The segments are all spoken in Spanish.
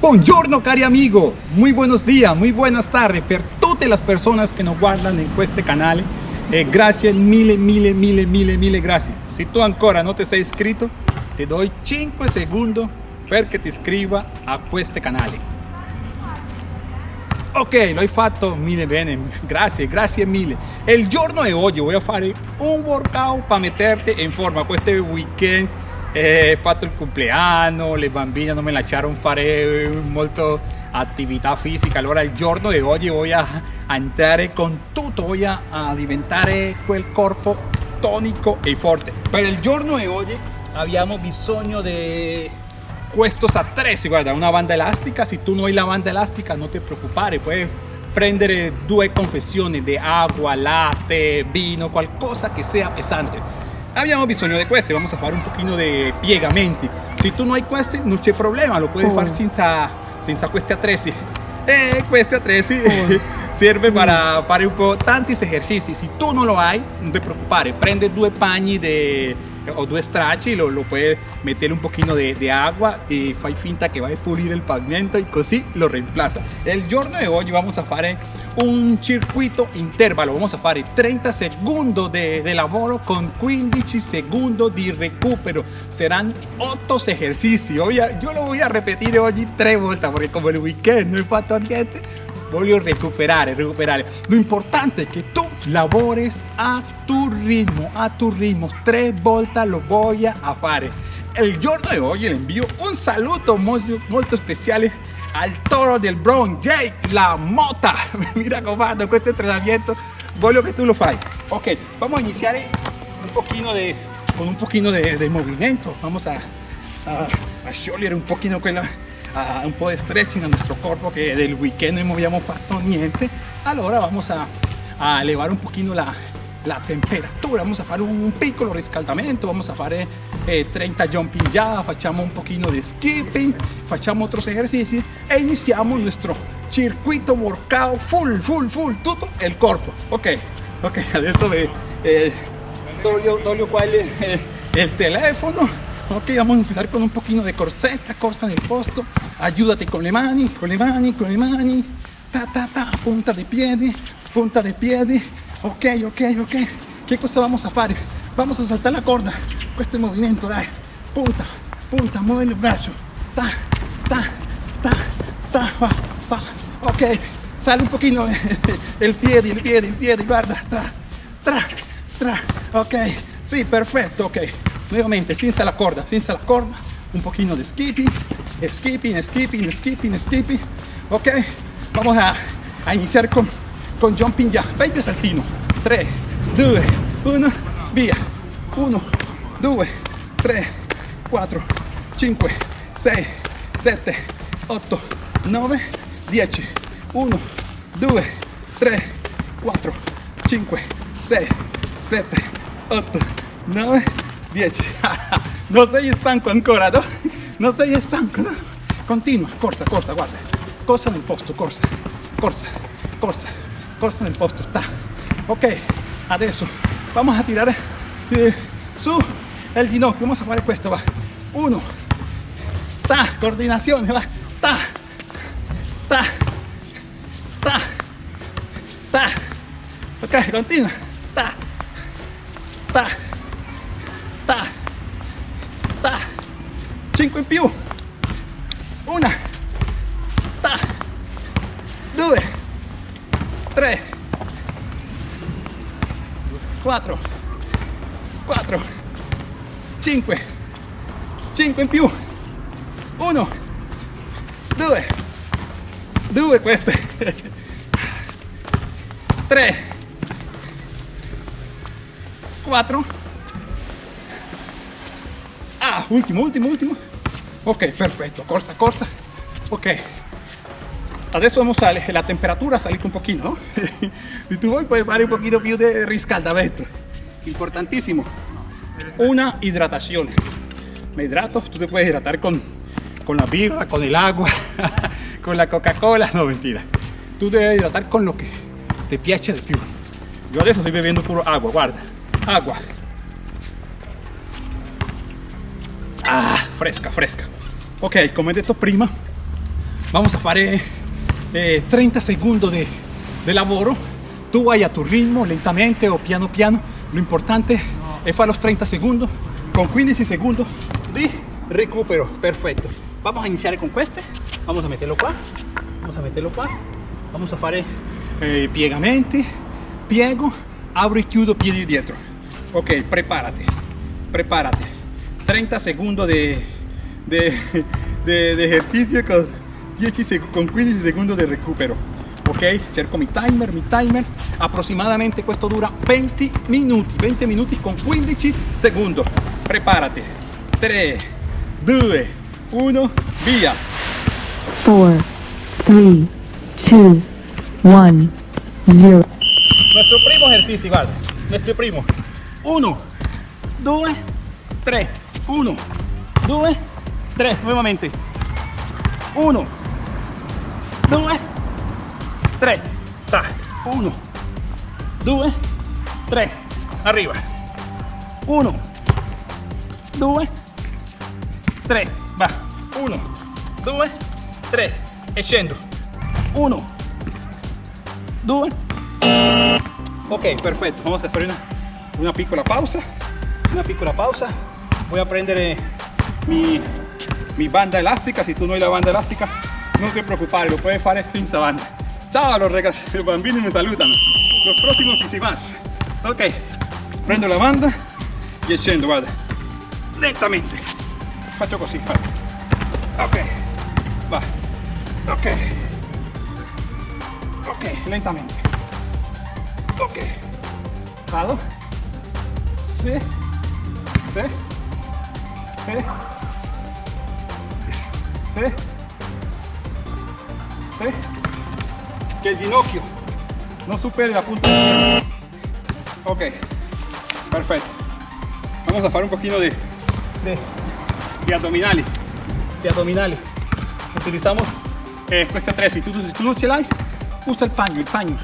Buongiorno cari amigo, muy buenos días, muy buenas tardes per tutte le persone che nos guardano in questo canale e grazie mille mille mille mille mille grazie se tu ancora non ti sei iscritto ti do 5 secondi perché ti iscriva a questo canale ok l'ho fatto mille bene. Grazie grazie mille. E il giorno di oggi voglio fare un workout per metterti in forma. Questo weekend eh, fatto il compleanno, le bambine non me lasciarono fare molto attività fisica, allora il giorno di oggi voglio andare con tutto, voglio a diventare quel corpo tonico e forte. Per il giorno di oggi abbiamo bisogno di questos attrezzi, guarda, una banda elastica, se tu non hai la banda elastica non ti preoccupare, puoi prendere due confezioni di acqua, latte, vino, qualcosa che sia pesante abbiamo bisogno di questi vamos a fare un pochino di piegamenti se tu non hai questi non c'è problema lo puoi oh. fare senza, senza questi attrezzi e questi attrezzi oh. serve per fare un po' tanti esercizi se tu non lo hai non ti preoccupare prende due pagni di o due stracci, lo, lo puoi mettere un pochino di, di, agua e fai finta che vai a pulire il pavimento e così lo reemplaza. Il giorno di oggi vamos a fare un circuito intervalo, vamos a fare 30 secondi di, di lavoro con 15 secondi di recupero. Saranno 8 esercizi. Io, io lo voy a ripetere oggi tre volte perché come il weekend non ho fatto niente voglio recuperare, recuperare. Lo importante è che tu lavores a tu ritmo, a tu ritmo. Tre volte lo voy a fare. El giorno di oggi le invio un saluto molto, molto speciale al toro del Bronx, Jake La Mota. Mi raccomando, questo entrenamiento voglio che tu lo fai. Ok, vamos a iniciar un poquito de, con un poquito de, de movimiento. Vamos a, a, a un poquito quella a un po' di stretching a nostro corpo che del weekend non abbiamo fatto niente allora vamos a, a elevare un pochino la, la temperatura. Vamos a fare un piccolo riscaldamento vamos a fare eh, 30 jumping ya facciamo un pochino di skipping facciamo otros ejercicios e iniziamo il nostro circuito workout full full full tutto il corpo ok ok adesso ve, eh, toglio, toglio qua il, eh, il telefono ok vamos a empezar con un poquito de corseta corta del posto. Ayúdate con le mani con le mani con le mani ta ta ta punta de piedi punta de piedi ok ok ok. ¿qué cosa vamos a hacer? vamos a saltar la corda este movimiento dai punta punta mueve el brazo ta ta ta ta va va. Ok sale un poquito el pie el pie el pie guarda. Tra tra tra. Ok sí perfecto ok nuevamente senza la corda senza la corda. Un poquito de skipping skipping skipping skipping skipping. Ok vamos a, iniciar con, con jumping ya. 20 saltino 3 2 1 via 1 2 3 4 5 6 7 8 9 10 1 2 3 4 5 6 7 8 9 10 non sei stanco ancora no? non sei stanco no? continua corsa corsa guarda. Corsa nel posto corsa corsa corsa corsa nel posto sta ok adesso vamos a tirare eh, su el ginocchio. Vamos a fare questo va. Uno. Ta coordinazione va. Ta ta ta ta. Ok continua. Ta ta, 5 in più, una, ta, due, tre, quattro, quattro, cinque, cinque in più, uno, due, due queste, tre, quattro, Ah, ultimo, ultimo, ultimo. Ok, perfetto, corsa, corsa. Ok. Adesso vamos a la temperatura salita un pochino, ¿no? si tu vuoi puoi fare un poquito più di riscaldamento. Importantissimo. Una hidratación. Me hidrato, tú te puedes hidratar con, con la birra, con el agua, con la Coca-Cola. No, mentira. Tú debes hidratar con lo que te piace de più. Yo adesso estoy bebiendo puro agua, guarda. Agua. Ah, fresca, fresca. Ok, come detto prima, vamos a fare eh, 30 secondi di, di lavoro tu vai a tu ritmo lentamente o piano piano. Lo importante è fare los 30 secondi con 15 secondi di recupero. Perfetto vamos a iniziare con queste vamos a metterlo qua vamos a metterlo qua vamos a fare eh, piego abro y chiudo piedi dietro. Ok prepárate. Prepárate. 30 segundos de, de, de, de ejercicio con, 10 con 15 segundos de recupero ok cerco mi timer mi timer aproximadamente questo dura 20 minuti 20 minuti con 15 secondi prepárate 3 2 1 via 4, 3, 2, 1, 0. Nuestro primo ejercicio, vale. Nuestro primo. 1, 2, 3. 1, 2, 3. Nuevamente. 1, 2, 3. Ta. 1, 2, 3. Arriba. 1, 2, 3. Va. 1, 2, 3. E scendo. 1, 2. Ok, perfetto. Vamos a hacer una, una piccola pausa. Una piccola pausa. Voy a prendere mi, mi banda elástica. Si tú no hay la banda elástica, no te preocupes, lo puedes hacer sin esa banda. Ciao los ragazzi, los bambini me saludan. Los próximos y si más. Ok, prendo la banda y scendo, guarda. Lentamente. Faccio così, guarda. Ok, va. Ok. Ok, lentamente. Ok. Vado. Sì. Sì. Sì. C, C, que el ginocchio no supere la punta. Ok, perfecto. Vamos a hacer un poquito de, de, abdominales, de abdominales. Utilizamos eh, cuesta 3, si tú, si tú luchas ahí, usa el paño, el paño,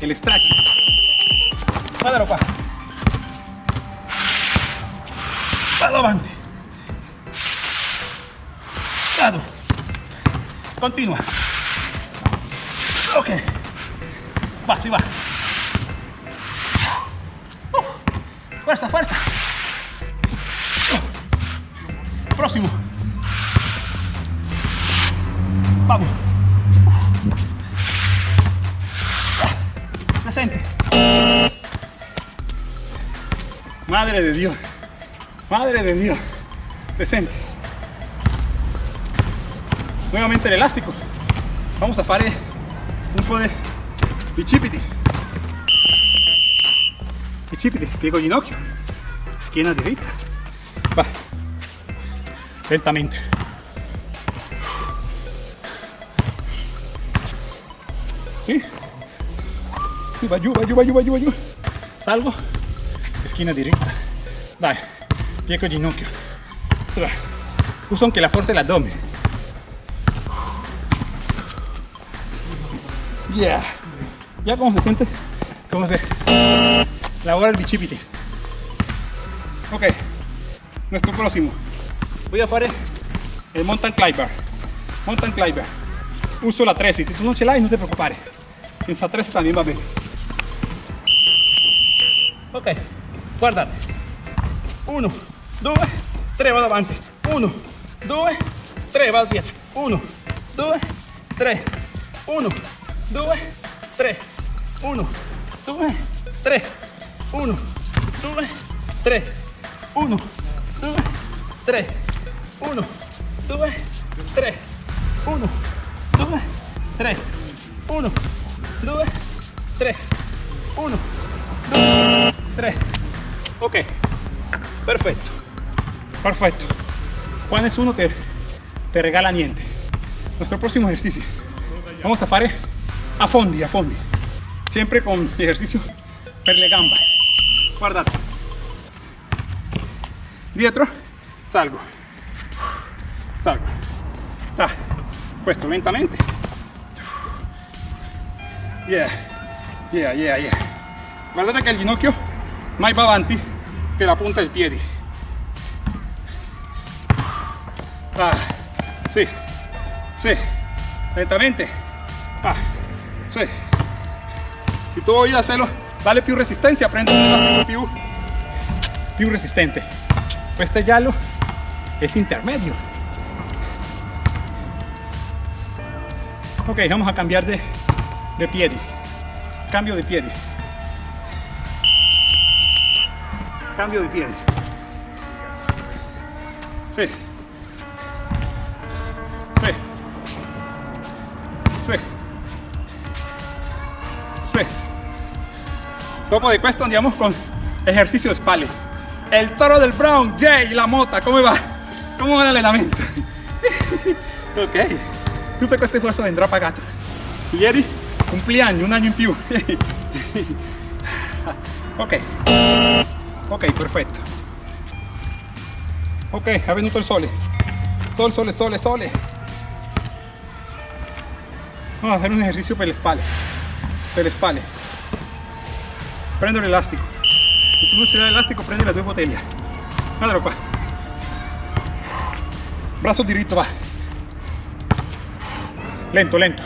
el extracto. Dale, ropa. Para adelante. Vado. Continua. Ok. Va, si va. Uh, Fuerza, fuerza. Uh, Próximo. Vamos. Se siente. Madre de Dios. Madre de Dios. Se siente. Nuevamente el elástico. Vamos a fare un po' di bicipiti. Bicipiti, piego ginocchio, schiena diritta. Va. Lentamente. Sì. Sì, va giù, va giù, va giù, va giù. Salgo. Schiena. Dai, piego ginocchio. Uso anche la forza dell'addome. Yeah. Ya como se siente, como se labora el bicipiti. Ok, nuestro próximo. Voy a hacer el mountain climber. Mountain climber. Uso la 13, si tú no ce l'hai no te preoccupare. Senza 13 también va bene. Ok, guardate. 1, 2, 3, vado avanti. 1, 2, 3, vado dietro. 1, 2, 3, 1, 2, 3, 1, 2, 3, 1, 2, 3, 1, 2, 3, 1, 2, 3, 1, 2, 3, 1, 2, 3, 1, 2, 3. Ok, perfecto, perfecto. Qua nessuno te, te regala niente. Nuestro próximo ejercicio. Vamos a fare a fondi, a fondi. Siempre con ejercicio per le gambe. Guardate. Dietro, salgo. Salgo. Da. Questo lentamente. Yeah. Yeah, yeah, yeah. Guardate che il ginocchio mai va avanti che la punta del piedi. Ah. Sì. Sì. lentamente. Ah. Si tú vas a hacerlo, dale piu resistencia, aprende a piu, piu resistente. Pues este yalo es intermedio. Ok, vamos a cambiar de, de pie. Cambio de pie. Cambio de pie. Sí. Dopo di questo andiamo con ejercicio de spalle. El toro del Brown, Jay, la mota, ¿cómo va? ¿Cómo va el entrenamiento? ok, tutto questo esfuerzo vendrà pagato. Ieri cumpleaños, un año in più. ok, ok, perfetto. Ok, è venuto il sole. Sol, sole, sole, sole. Vamos a hacer un ejercicio per le spalle. Per le spalle prendo el elástico. Si tú no elástico, prende las dos botellas. Pues. Madre qua. Brazo diritto, va. Lento, lento.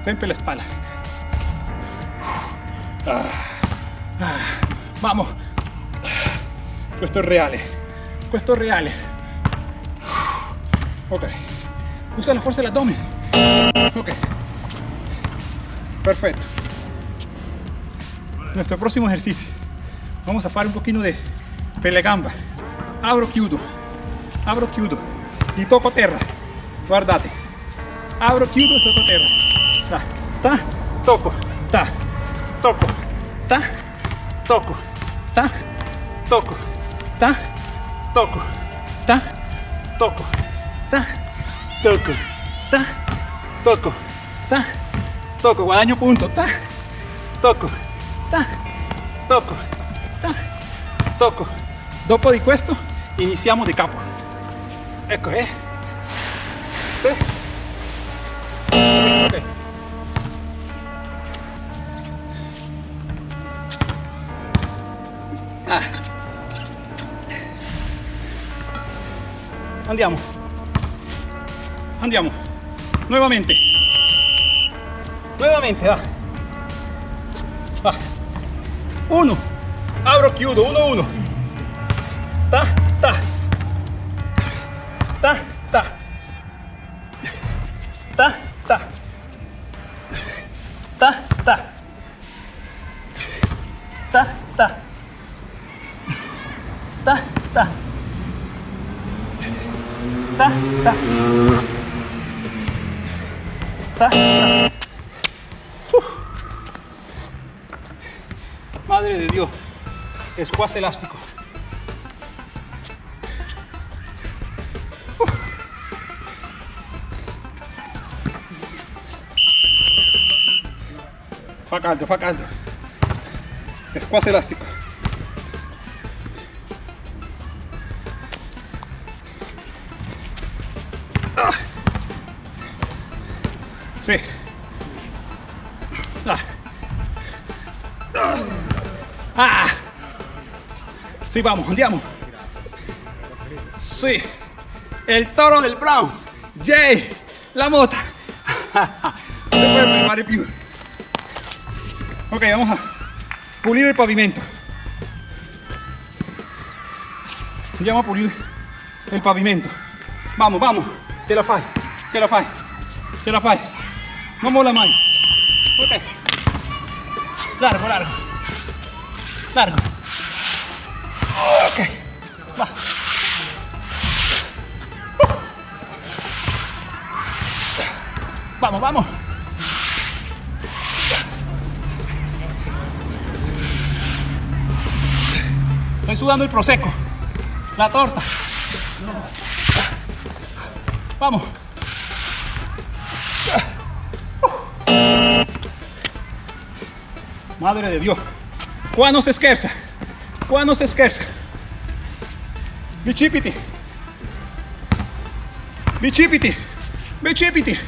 Siempre la espalda. Ah, vamos. Questo è reale. Questo è. Ok. Usa la fuerza del abdomen. Ok. Perfecto. Nuestro próximo ejercicio. Vamos a hacer un poquito de pelegamba. Abro chiudo. Abro chiudo. Y toco terra. Guardate. Abro chiudo y toco terra. Ta, ta, toco. Ta, toco. Ta, toco. Ta, toco. Ta, toco. Ta, toco. Ta, toco, ta, toco, ta, toco, guadagno punto, ta, toco, ta, toco, ta, toco. Dopo di questo iniziamo di capo. Ecco, eh. Sì. Ok. Ah. Andiamo. Andiamo. Nuevamente. Nuevamente, va. Va. Uno. Abro, chiudo. Uno, uno. Ta, ta. Ta, ta. Ta, ta. Ta, ta. Ta, ta. Ta, ta. Ta, ta. Madre de Dios. Escuaz elástico. Uf. Faca alto, faca alto. Elástico. Ah. Sí, vamos, andiamo. Sí. El toro del Brown. Jay. La mota. Ok, vamos a pulir el pavimento. Andiamo a pulire il pavimento. Vamos, vamos. Ce la fai. Ce la fai. Ce la fai. Non molla mai. Ok. Largo, largo. Largo. Ok. Va. Vamos, vamos. Estoy sudando el prosecco. La torta. Vamos. Madre de Dios. Qua non si scherza. Qua non si scherza. Bicipiti. Bicipiti. Bicipiti.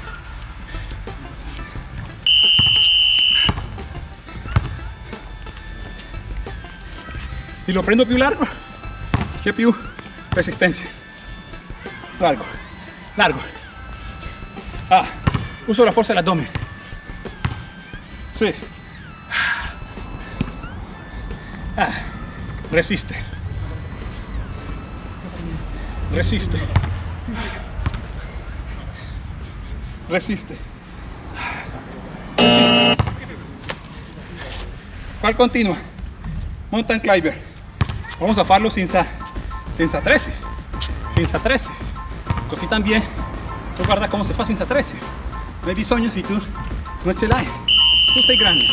Si lo prendo più largo, che più resistencia. Largo, largo. Ah, uso la fuerza del abdomen. Ah, resiste. Resiste. Resiste. ¿Cuál continua? Mountain Climber. Vamos a farlo sin sa, sin sa 13. Sin sa 13. Così también. Tú guarda cómo se fa sin sa 13. No hay bisogno si tú no ce l'hai. Tú sei grande.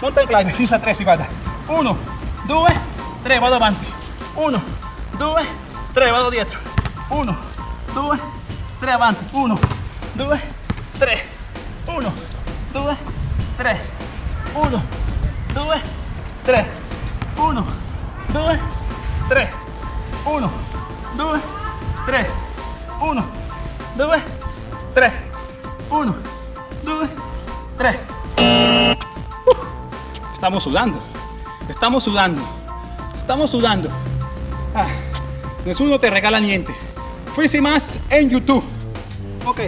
Mountain Climber, sin sa 13, guarda. Uno. 2, 3, vado avanti. 1, 2, 3, vado dietro. 1, 2, 3 avanti. 1, 2, 3. 1, 2, 3. 1, 2, 3. 1, 2, 3. 1, 2, 3. 1, 2, 3. 1, 2, 3. Estamos sudando. Estamos sudando. Estamos sudando. Ah, te regala niente. Fuisi más en YouTube. Ok.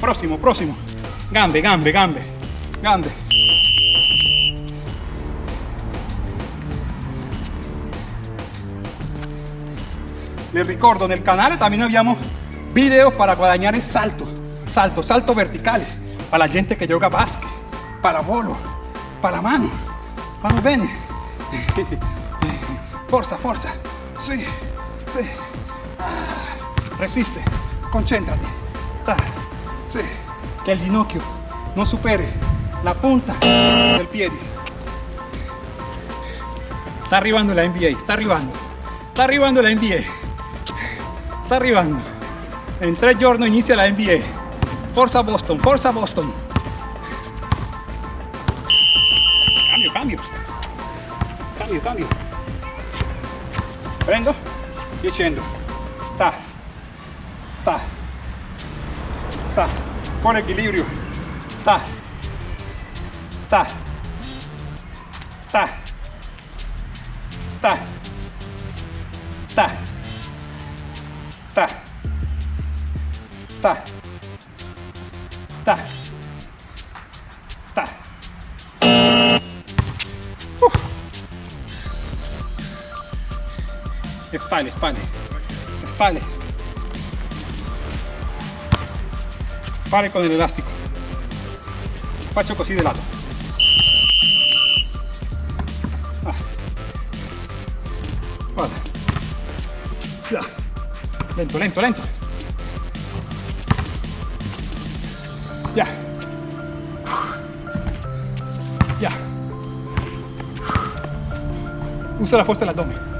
Próximo, próximo. Gambe, gambe, gambe. Gambe. Les ricordo, nel canale también abbiamo video para guadagnare salto, salto, salto verticales, para la gente que yoga basket, para volo, para mano. Vamos bene. Forza, forza. Sí, sí. Ah, resiste, concéntrate. Ta, sí. Que el ginocchio no supere la punta del pie. Está arribando la NBA, está arribando. Está arribando la NBA. Está arribando. En tres giorni inicia la NBA. Forza Boston, forza Boston. cambio, cambio. Prendo, y scendo. Ta, ta, ta. Con equilibrio. Ta, ta, ta, ta, ta, ta, ta. Spalle, spalle. Spalle. Spalle con el elástico. Faccio così de lato. Ah. Guarda. Ya. Lento, lento, lento. Ya. Ya. Usa la fuerza del abdomen.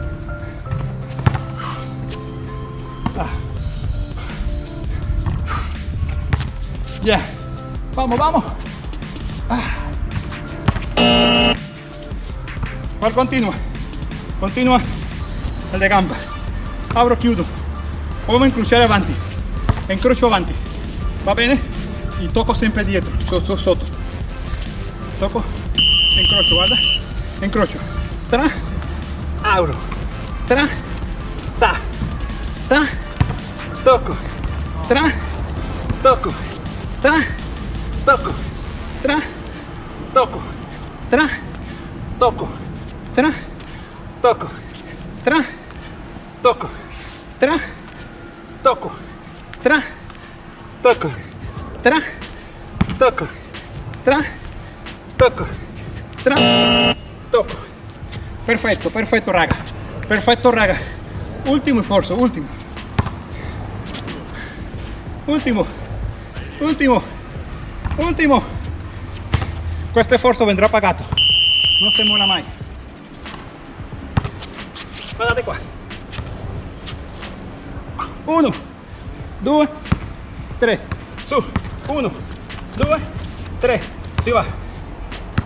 Ya. Vamos, vamos. Ah. ¿Cuál continua? Continua el de gamba. Abro, chiudo. Come incrociare avanti. Incrocio avanti. Va bene? Y toco sempre dietro, sotto, sotto. Toco, incrocio, guarda. Incrocio. Tra, abro. Tra, ta. Ta, toco. Tra, toco. Tra, toco. Tra, toco. Tra, toco. Tra, toco. Tra, toco. Tra, toco. Tra, toco. Tra, toco. Tra, toco. Tra, toco. Perfetto, perfetto raga. Perfetto raga. Ultimo sforzo, ultimo. Ultimo. Ultimo. Ultimo. Questo sforzo vendrà pagato. Non si mola mai. Guardate qua. Uno, due, tre, su. Uno, due, tre, si va.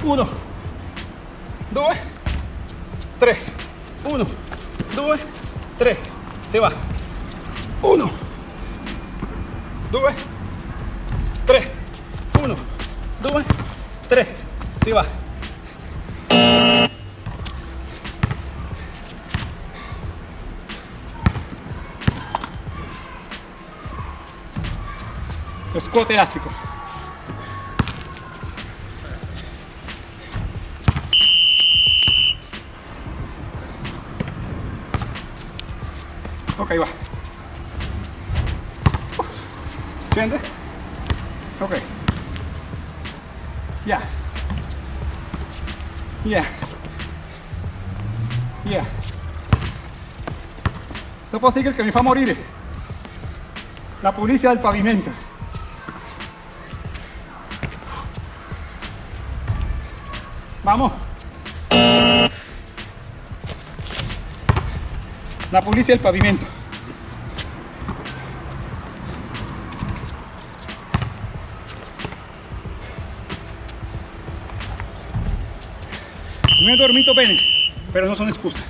Uno, due, tre. Uno, due, tre, si va. Uno, due, 3, 1, 2, 3, si va. Escote elástico. Ok, va. Uf. Ok. Ya. Ya. Ya. Dopo sigue che mi fa morire. La pulizia del pavimento. Vamos. La pulizia del pavimento. Però non sono scusa.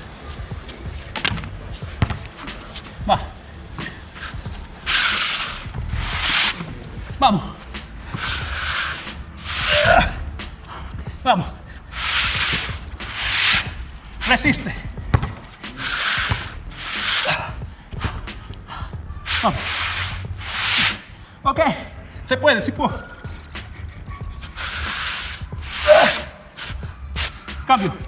Va. Vamos. Vamos. Resiste. Vamos. Ok, se puede, si può. Cambio.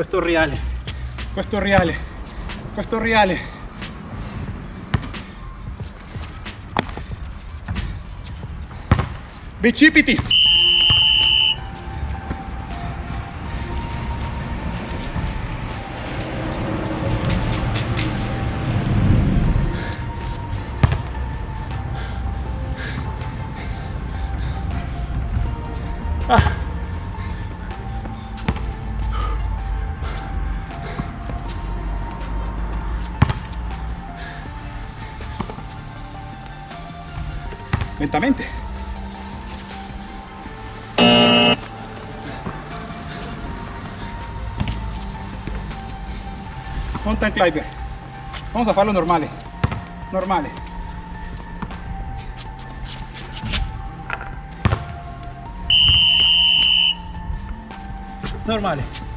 Questo è reale. Questo è reale. Questo è reale. Bicipiti. Lentamente. Mountain climber. Vamos a farlo normale. Normale. Normale.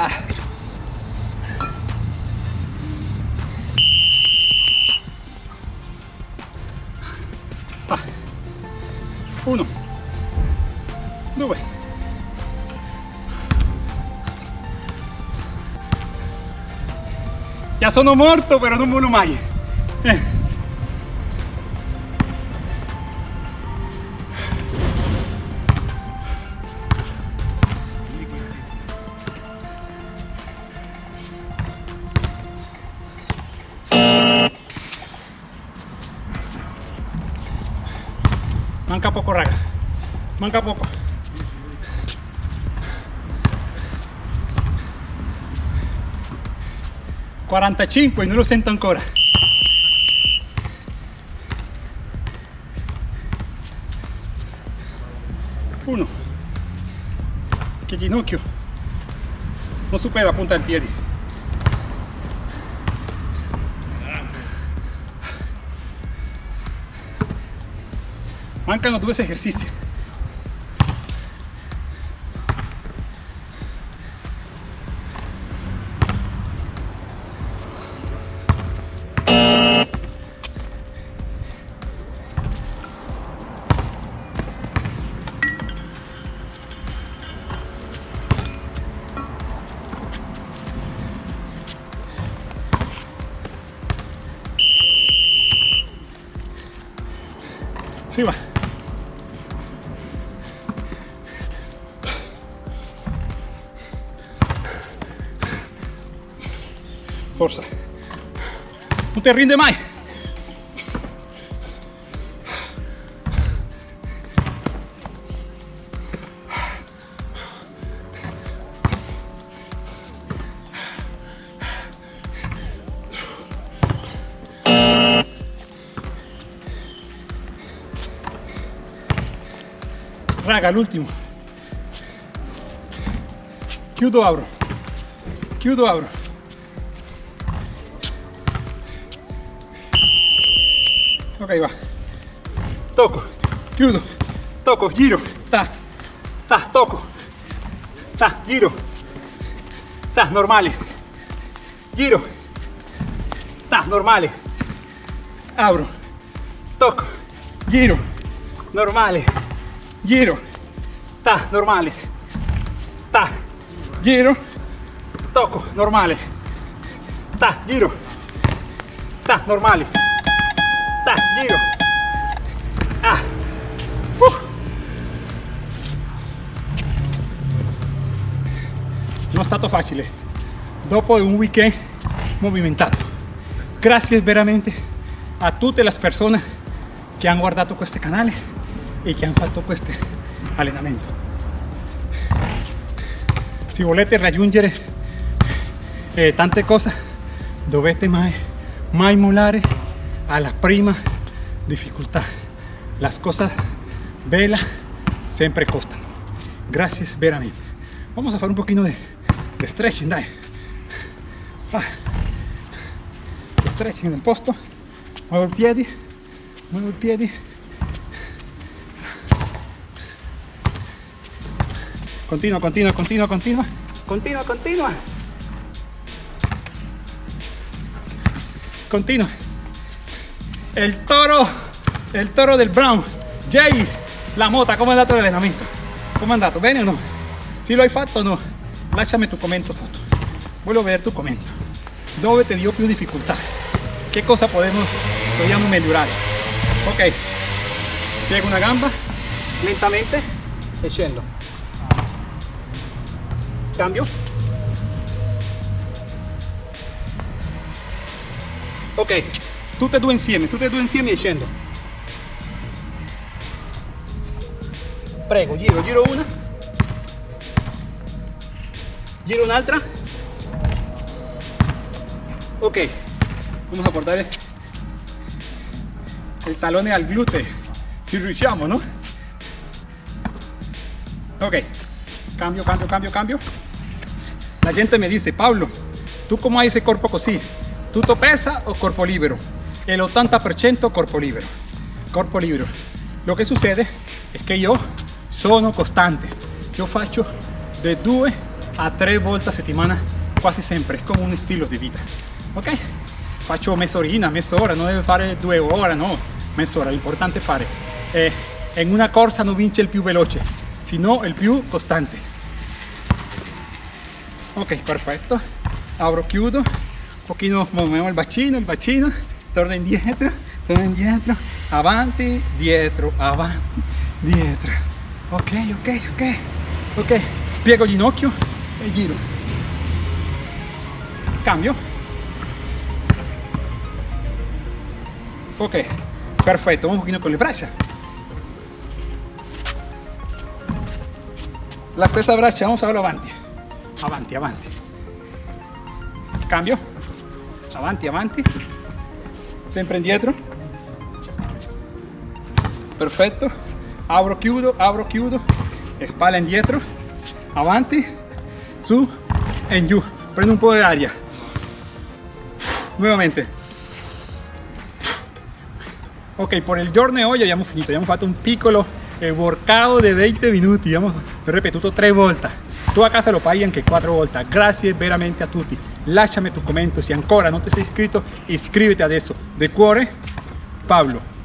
Ah. Ah. Uno. Due. Ya sono morto, però non muoio mai. Manca poco. Quarantacinque, non lo sento ancora. Uno. Che ginocchio non supera la punta del piede. Mancano due esercizi. forza non ti rinde mai raga l'ultimo chiudo apro chiudo apro ok va. Tocco chiudo giro. Ta. Ta tocco ta giro. Ta normale giro. Ta normale abro. Tocco giro. Normale giro. Ta normale ta. Giro. Tocco normale ta giro. Ta normale ta giro ah. Uh. non è stato facile dopo un weekend movimentato grazie veramente a tutte le persone che hanno guardato questo canale e che hanno fatto questo allenamento se volete raggiungere eh, tante cose dovete mai mai mollare alla prima difficoltà las cosas velas siempre costan. Gracias veramente vamos a hacer un poquito de, de stretching dai. Ah. Stretching nel posto. Muevo i piedi muevo i piedi continua continua continua continua continua continua continua el toro il toro del Brown Jay la mota. Come è andato l'allenamento come è andato bene o no se lo hai fatto o no lasciami tu commento sotto voglio vedere tu commento dove ti dio più difficoltà che cosa podemos dobbiamo migliorare ok. Piego una gamba lentamente e cambio. Ok tutte e due insieme tutte e due insieme e scendo prego giro giro una. Giro un'altra ok vamos a portare il talone al gluteo si riusciamo no ok. Cambio cambio cambio cambio. La gente me dice Pablo tú cómo hay ese cuerpo così tutto pesa o cuerpo libero el 80% cuerpo libero cuerpo libero lo que sucede es que yo sono costante io faccio da due a tre volte a settimana quasi sempre come un stile di vita ok. Faccio mezz'orina mezz'ora non deve fare due ore no. Mezz'ora l'importante è fare eh, in una corsa non vince il più veloce sino il più costante ok perfetto apro chiudo. Un pochino muoviamo il bacino il bacino torna indietro torna indietro avanti dietro avanti dietro. Ok ok ok. Ok piego ginocchio e giro. Cambio. Ok perfetto un pochino con le braccia. La stessa braccia vamos a verlo avanti. Avanti avanti. Cambio. Avanti avanti sempre indietro perfetto apro chiudo apro chiudo spalla indietro avanti. Su. E giù prendo un po' di aria nuovamente ok por il giorno di oggi abbiamo finito. Abbiamo fatto un piccolo eh, workout di 20 minuti abbiamo ripetuto tre volte tu a casa lo fai anche quattro volte grazie veramente a tutti lasciami tu commento se ancora non ti sei iscritto iscriviti adesso de cuore Pablo